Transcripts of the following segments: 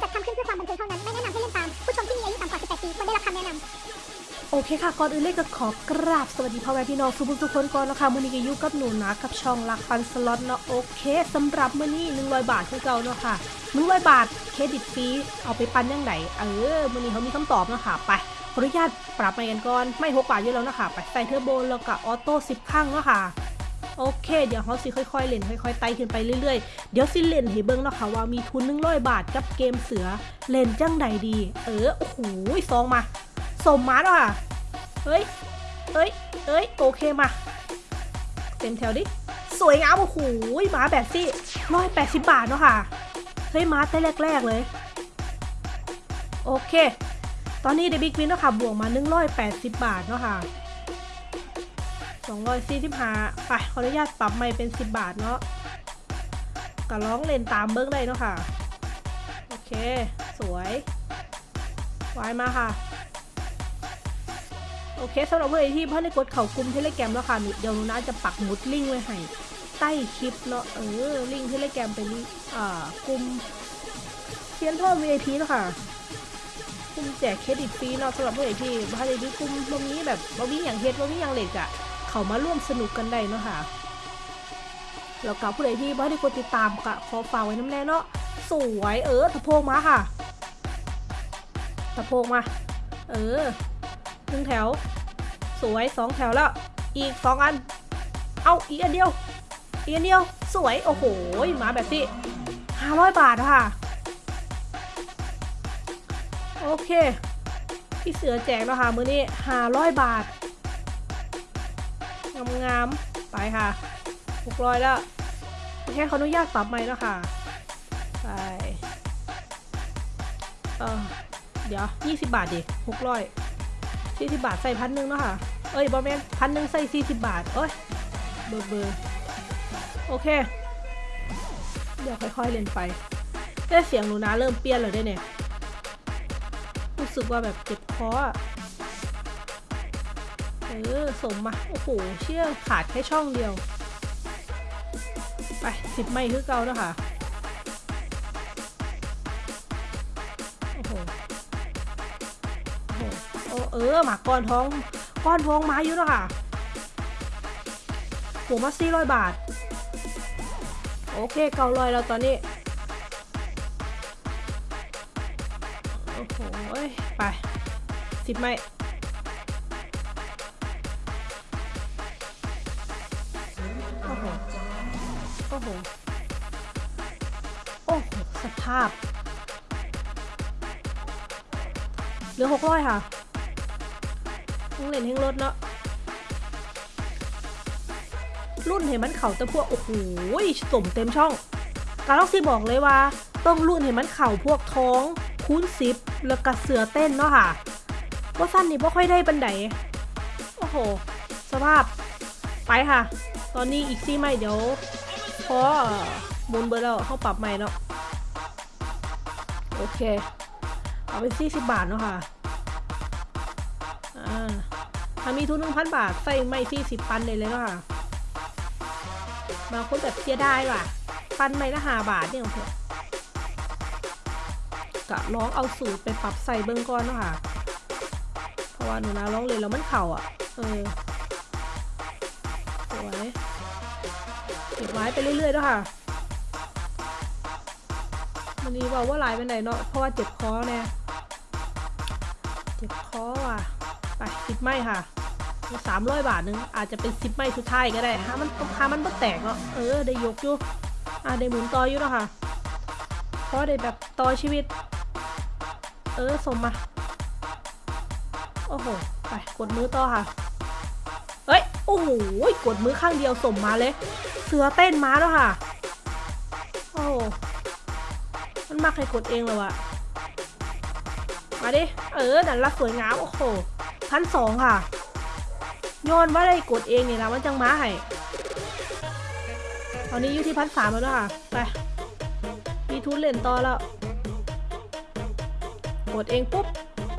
จัดทำขึ้นเพื่อความบันเทิงเท่านั้น ไม่แนะนำให้เล่นตาม ผู้ชมที่มีอายุต่ำกว่า 18 ปีควรได้รับคำแนะนำโอเคค่ะ ก่อนอื่นเลยก็ขอกราบสวัสดีพ่อแม่พี่น้องทุกทุกคนก่อนนะคะมื้อนี้ก็อยู่กับหนูนะกับช่องรักปั่นสล็อตเนาะโอเคสำหรับมื้อนี้100 บาทคือเก่าเนาะค่ะ100บาทเครดิตฟรีเอาไปปั่นยังไงเออมื้อนี้เขามีคำตอบเนาะค่ะไปขออนุญาตปรับไม้กันก่อนไม้6บาทอยู่แล้วเนาะค่ะไปใส่เทอร์โบแล้วก็ auto 10ครั้งเนาะค่ะ โอเค เดี๋ยวเขาสิค่อยๆเล่นค่อยๆไต่ขึ้นไปเรื่อยๆ เดี๋ยวสิเล่นให้เบิ่งเนาะค่ะว่ามีทุน100บาทกับเกมเสือเล่นจังใดดี เออโอ้โหซองมาสมมาเนาะค่ะเฮ้ยเฮ้ยเฮ้ยโอเคมา เต็มแถวดิสวยงามโอ้โหมาแบบสิร้อยแปดสิบบาทเนาะค่ะเฮ้ยมาแต่แรกๆเลยโอเค ตอนนี้เดบิกวินเนาะค่ะบวกมา180 บาทเนาะค่ะ 245ไปขออนุญาตปรับใหม่เป็น 10 บาทเนาะก็ร้องเล่นตามเบิ้งได้เนาะค่ะ โอเค สวยวายมาค่ะ โอเคสำหรับเพื่อนที่เพื่อนได้กดเข่ากลุ่มเทเลแกรมแล้วค่ะเดี๋ยวนูน่าจะปักมุดลิงก์ไว้ให้ใต้คลิปเนาะเออลิงก์เทเลแกรมเป็นลิงก์อ่ากลุ่มเทียนเพิ่ม VIP เนาะค่ะกลุ่มแจกเครดิตฟรีเนาะสำหรับเพื่อนที่บ้านในกลุ่มตรงนี้แบบบ่มีอย่างเฮ็ดบ่มีอย่างเหล็กอะ เขามาร่วมสนุกกันได้เนาะค่ะแล้วกับผู้ใดที่บ้านได้กดติดตามก็ขอฝากไว้น้ำแน่เนาะสวยเออตะโพกมาค่ะตะโพกมา เออหนึ่งแถว สวยสองแถวแล้ว อีกสองอัน เอาอีกอันเดียว อีกอันเดียว สวย โอ้โห มาแบบที่ห้าร้อยบาทอะค่ะ โอเค พี่เสือแจกแล้วค่ะ มือนี้ห้าร้อยบาท งามๆไปค่ะหกร้อยแล้วโอเขออนุญาตปรับใหม่แล้วค่ะไปเออเดี๋ยวยี่สิบบาทดิหกร้อยสี่สิบบาทใส่พันหนึ่งเนาะค่ะ เอ้ยบอแมนพันหนึ่งใส่สี่สิบบาท เอ้ยเบอร์เบอร์โอเค เดี๋ยวค่อยๆเล่นไปได้เสียงหนูนะเริ่มเปลี่ยนแล้วได้เนี่ย รู้สึกว่าแบบเจ็บคออะ เออสมมา โอ้โห เชื่อขาดแค่ช่องเดียว ไปสิบไม่คือเก่าแล้วค่ะ โอ้โห โอ้เออหมากก้อนท้อง ก้อนท้องมาอยู่แล้วค่ะหัวมาสี่ร้อยบาท โอเคเก้าร้อยแล้วตอนนี้ โอ้โห ไปสิบไหม อ้โห โอ้โห สภาพ เหลือหกร้อยค่ะต้องเล่นให้รถเนาะ รุ่นเห็นมันเข่าต่พวก โอ้โหสมเต็มช่อง การล็อกซีบอกเลยว่า ต้องรุ่นเห็นมันเข่าพวกท้องคูณซิปแล้วก็เสือเต้นเนาะค่ะ ว่าสั้นนี่ไม่ค่อยได้บันไดโอ้โห สภาพ ไปค่ะ ตอนนี้อีกซี่ไม่เดี๋ยว พอหมุนเบอร์แล้วเข้าปรับใหม่เนาะโอเค เอาไปสี่สิบบาทเนาะค่ะอ่าถ้ามีทุนหนึ่งพันบาทใส่ไม่สี่สิบปันเลยเลยเนาะค่ะบางคนแบบเสียดายว่ะ ปันไม่ละห้าบาทเนี่ยเถอะกะร้องเอาสูตรไปปรับใส่เบิ้งก่อนเนาะค่ะ เพราะว่าหนูนะร้องเลยแล้วมันเข่าอะ เออสวย เก็บไว้ไปเรื่อยๆเนาะค่ะมันนี้บอกว่าหลายไปไหนเนาะเพราะว่าเจ็บคอแน่เจ็บคอว่ะไปสิบไม้ค่ะสามร้อยบาทนึงอาจจะเป็นสิบไม้สุดท้ายก็ได้ฮะมันฮามันบ่แตกเนาะเออได้ยกอยู่อะได้หมุนต่ออยู่เนาะค่ะเพราะได้แบบต่อชีวิต เออสมมาโอ้โหไปกดมือต่อค่ะเฮ้ยโอ้โหกดมือข้างเดียวสมมาเลย เสือเต้นม้าแล้วค่ะ โอ้มันมักให้กดเองเลยวะมาดิ เออ นั่นละสวยงาม โอ้โหพันสองค่ะ ย้อนว่าได้กดเองเนี่ยนะมันจังม้าให้ตอนนี้อยู่ที่พันสามแล้วนะคะไป มีทุนเล่นต่อแล้ว กดเองปุ๊บ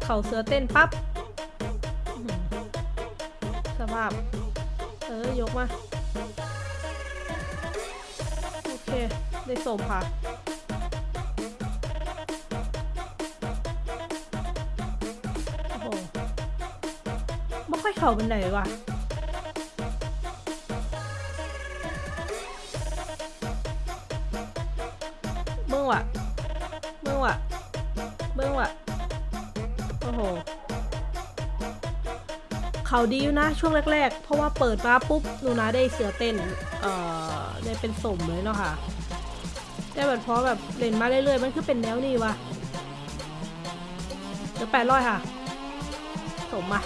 เข่าเสือเต้นปั๊บ สภาพ เออ ยกมา ได้소 파. 어. 먹โอ้โหไ.ม่ค่อยเข่าเป็นไหงวะมึงวะมึงวะโอ้โห เขาดีอยู่นะช่วงแรก ๆ เพราะว่าเปิดมาปุ๊บหนูนะได้เสือเต้น เอ่อได้เป็นสมเลยเนาะค่ะแต่แบบพอแบบเล่นมาเรื่อยๆมันคือเป็นแนวนี้วะเดี๋ยวแปดร้อยค่ะ สมมา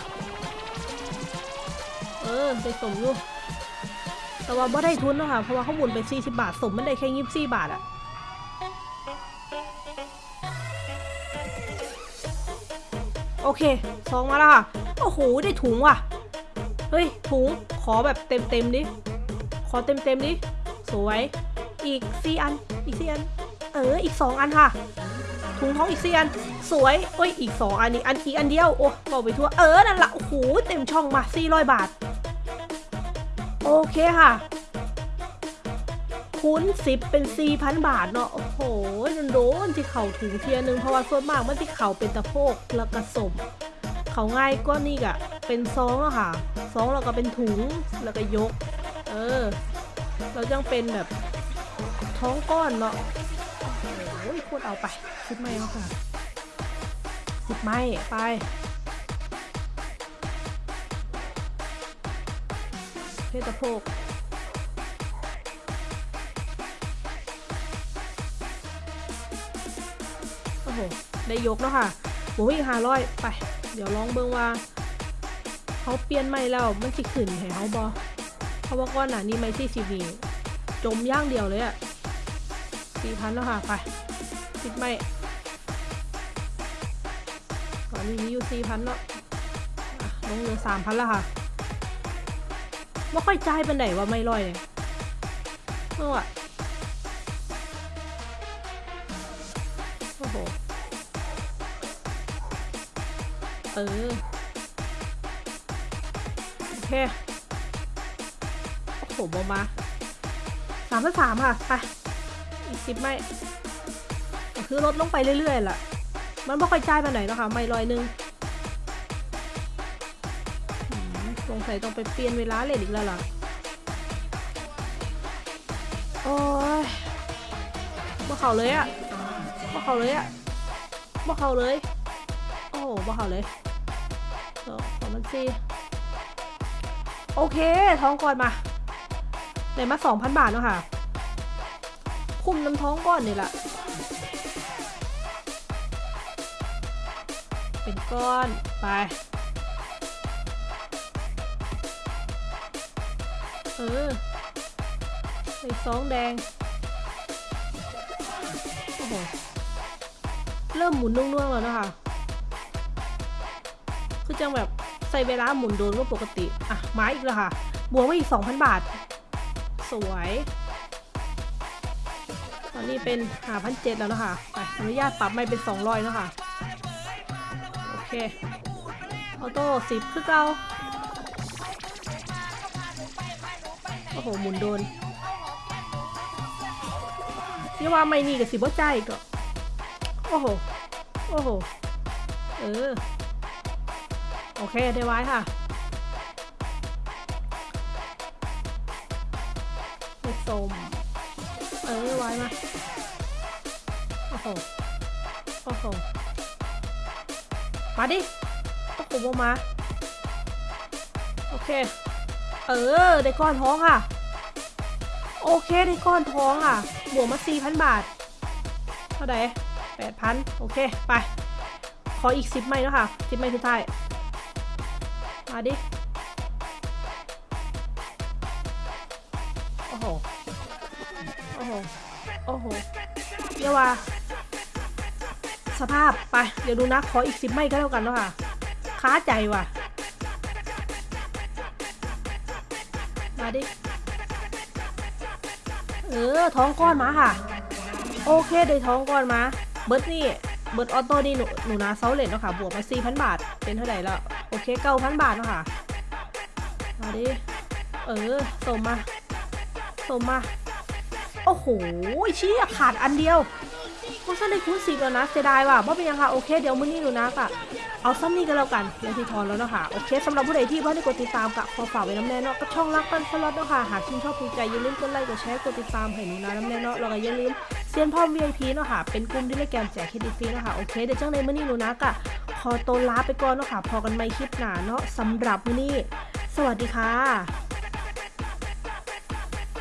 เออได้สมอยู่แต่ว่าบ่ได้ทุนเนาะค่ะเพราะว่าเขาหมุนไป40บาท สมมันได้แค่ยี่สิบาทอะโอเคซองมาแล้วค่ะ โอ้โห ได้ถุงว่ะ เฮ้ย ถุง ขอแบบเต็มเต็มดิ ขอเต็มเต็มดิ สวย อีกสี่อัน อีกสี่อัน เออ อีกสองอันค่ะ ถุงท้องอีกสี่อัน สวยเอ้ย อีกสองอันอีกอันอีกอันเดียว โอ้บอกไปทั่ว เออ นั่นละโอ้โห เต็มช่องมาสี่ร้อยบาท โอเคค่ะ คูณสิบเป็นสี่พันบาทเนาะ โอ้โหนันโดนที่เข่าถุงเทียหนึงเพราะว่าส่วนมากมันที่เข่าเป็นตะโพกแล้วก็สม เขาง่ายก็นี่กะเป็นซองแล้วค่ะซองแล้วก็เป็นถุงแล้วก็ยก เออ เราจังเป็นแบบท้องก้อนเนาะโอ้ยโคตรเอาไปสิบไม้แล้วค่ะสิบไม้ไปเพศตะโพกโอ้โห ได้ยกแล้วค่ะหมูอีกห้าร้อยไป เดี๋ยวลองเบิ่งว่าเขาเปลี่ยนใหม่แล้วมันสิขึ้นให้เขาบอเพราะว่าก้อนหนานี้ไม่ที่ซีวีจมย่างเดียวเลยอะสี่พันแล้วค่ะไปติดไม่ก่อนนี้มีอยู่สี่พันเนาะอะลงเหลือสามพันแล้วค่ะไม่ค่อยจ่ายเป็นไหนว่าไม่ร่อยเนี่ยเมื่อวะโอ้โห เออ โอเค โอ้โหบอมาสามพันสามค่ะ ไป อีกสิบไม่ คือลดลงไปเรื่อยๆล่ะ มันไม่ค่อยจ่ายไปไหนแล้วค่ะ ไม่ร้อยนึงสงสัยต้องไปเปลี่ยนเวลาเล่นอีกแล้วล่ะ โอ้ยบ่เขาเลยอะบ่เขาเลยอะบ่เขาเลย บ่เขาเลยเดี๋ยวขอมันสิโอเค ท้องก่อนมาได้มาสองพันบาทเนาะค่ะ คุมน้ำท้องก่อนนี่แหละเป็นก้อน ไป เออใส่ซองแดง โอ้โห เริ่มหมุนนุ่งๆแล้วนะคะ คือจังแบบใส่เวลาหมุนโดนก็ปกติ อะ มาอีกแล้วค่ะ บวกมาอีก 2,000 บาท สวย ตอนนี้เป็นหาพันเจ็ดแล้วนะคะไปอนุญาตปรับไม่เป็น 200แล้วค่ะโอเค ออโต้สิบคือเก่าโอ้โห หมุนโดนนี่ว่าไม่นี่กับสิบ่ใจก็ โอ้โห โอ้โห เออ โอเคได้ไว้ค่ะไม่ส้มเออไว้มา โอ้โห โอ้โห มาดิโอ้โหบมา โอเค เออ ได้ก้อนท้องค่ะ โอเค ได้ก้อนท้องค่ะ บวกมา4,000บาท เท่าไหร่8,000โอเค ไป ขออีก10ไม้แล้วค่ะ10ไม้สุดท้าย มาดิ โอ้โห โอ้โห โอ้โหเดี๋ยวว่าสภาพ ไป เดี๋ยวดูนะ ขออีก10ไม้ก็แล้วกันเนาะค่ะ ค้าใจว่ะ มาดิ เออ ท้องก้อนมาค่ะ โอเค ได้ท้องก้อนมา เบิร์ดนี่ เบิร์ดออโต้นี่หนูหนูนาเซาเลนเนาะค่ะ บวกมา4,000บาท เป็นเท่าไหร่ล้วโอเค9,000บาทเนาะค่ะมาดิ เออส่งมาส่งมา โอ้โหเชี้ขาดอันเดียวโอ้สั้นได้คูณสิบแล้วนะเสียดายว่ะว่าเป็นยังค่ะ โอเค เดี๋ยวมื้อนี้หนูนะกะเอาซ้ำนี่กันแล้วกันเดี๋ยวที่ทอนแล้วเนาะค่ะ โอเคสำหรับผู้ใดที่เพิ่งได้กดติดตามกะขอฝากไว้น้ำแน่เนาะกับช่องรักปันสล็อตเนาะค่ะ หากชื่นชอบถูกใจอย่าลืมกดไลค์ กดแชร์ กดติดตามให้หนูนะน้ำแน่เนาะแล้วก็อย่าลืม เซียนพ่อ VIP เนาะค่ะ เป็นกลุ่มที่ได้แกมแจกเครดิตฟรีเนาะค่ะ โอเคเดี๋ยวจังในมื้อนี้หนูนะกะขอตัวลาไปก่อนเนาะค่ะ พอกันไม่คลิปหน้าเนาะสำหรับมื้อนี้ สวัสดีค่ะ